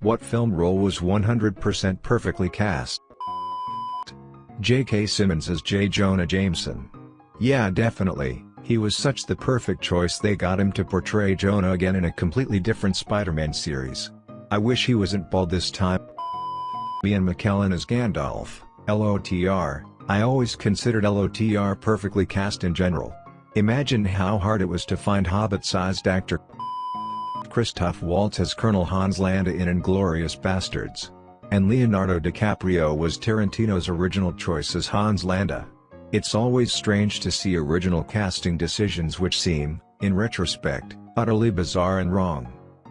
What film role was 100% perfectly cast? J.K. Simmons as J. Jonah Jameson. Yeah definitely, he was such the perfect choice they got him to portray Jonah again in a completely different Spider-Man series. I wish he wasn't bald this time. Ian McKellen as Gandalf, LOTR, I always considered LOTR perfectly cast in general. Imagine how hard it was to find Hobbit-sized actor Christoph Waltz as Colonel Hans Landa in Inglourious Basterds. And Leonardo DiCaprio was Tarantino's original choice as Hans Landa. It's always strange to see original casting decisions which seem, in retrospect, utterly bizarre and wrong.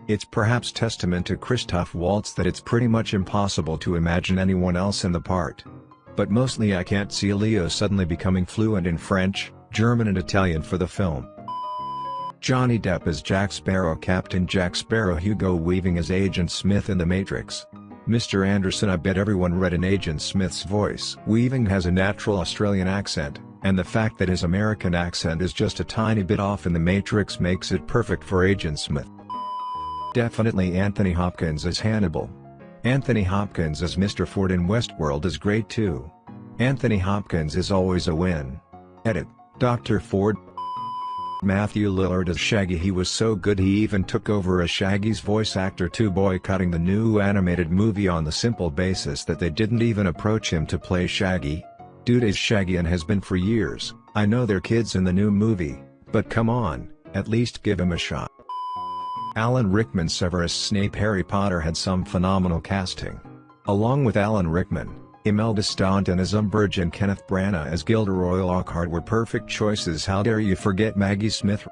It's perhaps testament to Christoph Waltz that it's pretty much impossible to imagine anyone else in the part. But mostly I can't see Leo suddenly becoming fluent in French, German and Italian for the film. Johnny Depp as Jack Sparrow Captain Jack Sparrow Hugo Weaving as Agent Smith in The Matrix. Mr. Anderson I bet everyone read in Agent Smith's voice. Weaving has a natural Australian accent, and the fact that his American accent is just a tiny bit off in The Matrix makes it perfect for Agent Smith. Definitely Anthony Hopkins as Hannibal. Anthony Hopkins as Mr. Ford in Westworld is great too. Anthony Hopkins is always a win. Edit, Dr. Ford Matthew Lillard as Shaggy he was so good he even took over as Shaggy's voice actor too boycotting the new animated movie on the simple basis that they didn't even approach him to play Shaggy. Dude is Shaggy and has been for years, I know they're kids in the new movie, but come on, at least give him a shot. Alan Rickman Severus Snape Harry Potter had some phenomenal casting. Along with Alan Rickman, Imelda Staunton as Umbridge and Kenneth Branagh as Gilderoy Lockhart were perfect choices how dare you forget Maggie Smith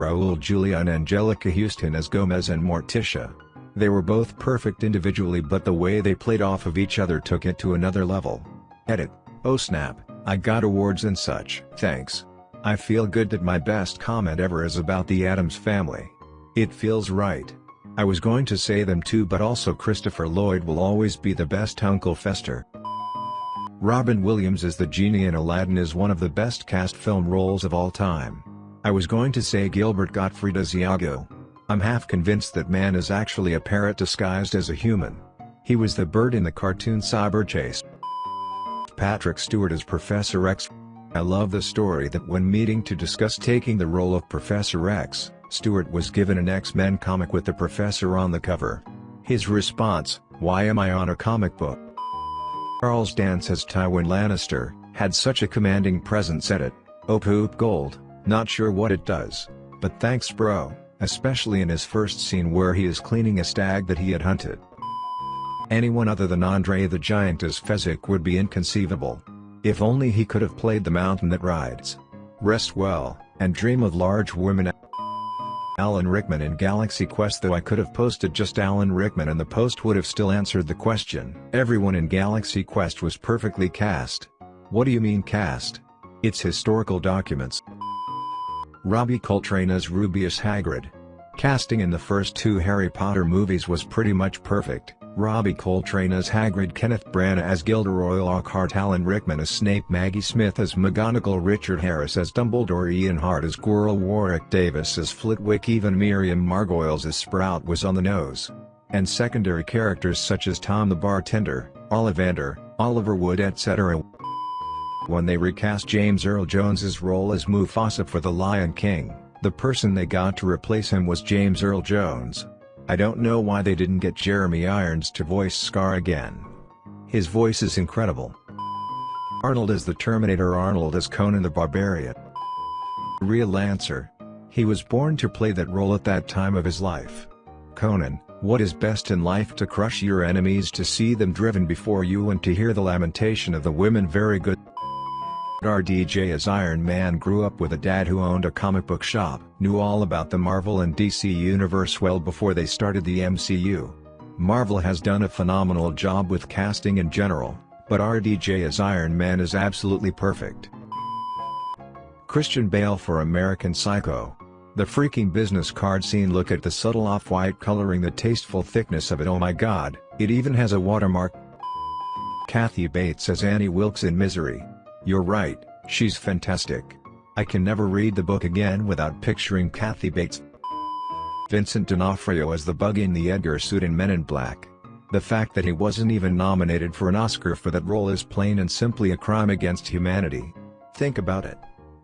Raul Julia and Anjelica Huston as Gomez and Morticia. They were both perfect individually but the way they played off of each other took it to another level. Edit, oh snap, I got awards and such. Thanks. I feel good that my best comment ever is about the Addams family. It feels right. I was going to say them too but also Christopher Lloyd will always be the best Uncle Fester. Robin Williams as the genie in Aladdin is one of the best cast film roles of all time. I was going to say Gilbert Gottfried as Iago. I'm half convinced that man is actually a parrot disguised as a human. He was the bird in the cartoon Cyberchase. Patrick Stewart as Professor X. I love the story that when meeting to discuss taking the role of Professor X, Stewart was given an X-Men comic with the Professor on the cover. His response, why am I on a comic book? Charles Dance as Tywin Lannister, had such a commanding presence at it, oh poop gold, not sure what it does, but thanks bro, especially in his first scene where he is cleaning a stag that he had hunted. Anyone other than Andre the Giant as Fezzik would be inconceivable. If only he could have played the mountain that rides. Rest well, and dream of large women Alan Rickman in Galaxy Quest though I could have posted just Alan Rickman and the post would have still answered the question. Everyone in Galaxy Quest was perfectly cast. What do you mean cast? It's historical documents. Robbie Coltrane as Rubeus Hagrid. Casting in the first two Harry Potter movies was pretty much perfect. Robbie Coltrane as Hagrid Kenneth Branagh as Gilderoy Lockhart Alan Rickman as Snape Maggie Smith as McGonagall Richard Harris as Dumbledore Ian Hart as Quirrell Warwick Davis as Flitwick even Miriam Margolyes as Sprout was on the nose. And secondary characters such as Tom the Bartender, Ollivander, Oliver Wood etc. When they recast James Earl Jones's role as Mufasa for The Lion King, the person they got to replace him was James Earl Jones. I don't know why they didn't get Jeremy Irons to voice Scar again. His voice is incredible. Arnold as the Terminator Arnold as Conan the Barbarian. Real answer. He was born to play that role at that time of his life. Conan, what is best in life to crush your enemies to see them driven before you and to hear the lamentation of the women very good. RDJ as Iron Man grew up with a dad who owned a comic book shop, knew all about the Marvel and DC universe well before they started the MCU. Marvel has done a phenomenal job with casting in general, but RDJ as Iron Man is absolutely perfect. Christian Bale for American Psycho. The freaking business card scene look at the subtle off-white coloring the tasteful thickness of it oh my god, it even has a watermark. Kathy Bates as Annie Wilkes in Misery. You're right, she's fantastic. I can never read the book again without picturing Kathy Bates. Vincent D'Onofrio as the bug in the Edgar suit in Men in Black. The fact that he wasn't even nominated for an Oscar for that role is plain and simply a crime against humanity. Think about it.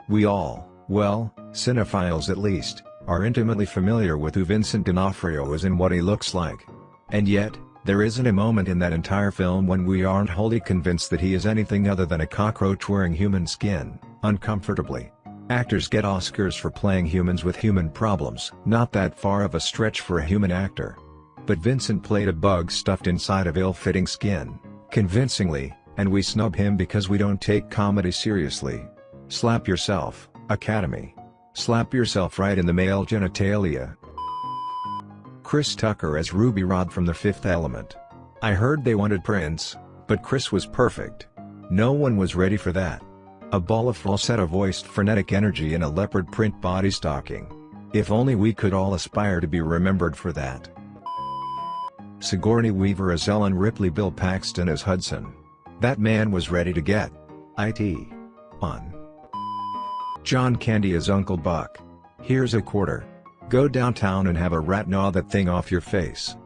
We all, well, cinephiles at least, are intimately familiar with who Vincent D'Onofrio is and what he looks like. And yet, there isn't a moment in that entire film when we aren't wholly convinced that he is anything other than a cockroach wearing human skin, uncomfortably. Actors get Oscars for playing humans with human problems. Not that far of a stretch for a human actor. But Vincent played a bug stuffed inside of ill-fitting skin, convincingly, and we snub him because we don't take comedy seriously. Slap yourself, Academy. Slap yourself right in the male genitalia. Chris Tucker as Ruby Rhod from The Fifth Element. I heard they wanted Prince, but Chris was perfect. No one was ready for that. A ball of falsetto-voiced frenetic energy in a leopard print body stocking. If only we could all aspire to be remembered for that. Sigourney Weaver as Ellen Ripley Bill Paxton as Hudson. That man was ready to get it on. John Candy as Uncle Buck. Here's a quarter. Go downtown and have a rat gnaw that thing off your face.